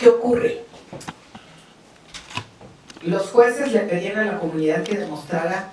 ¿Qué ocurre? Los jueces le pedían a la comunidad que demostrara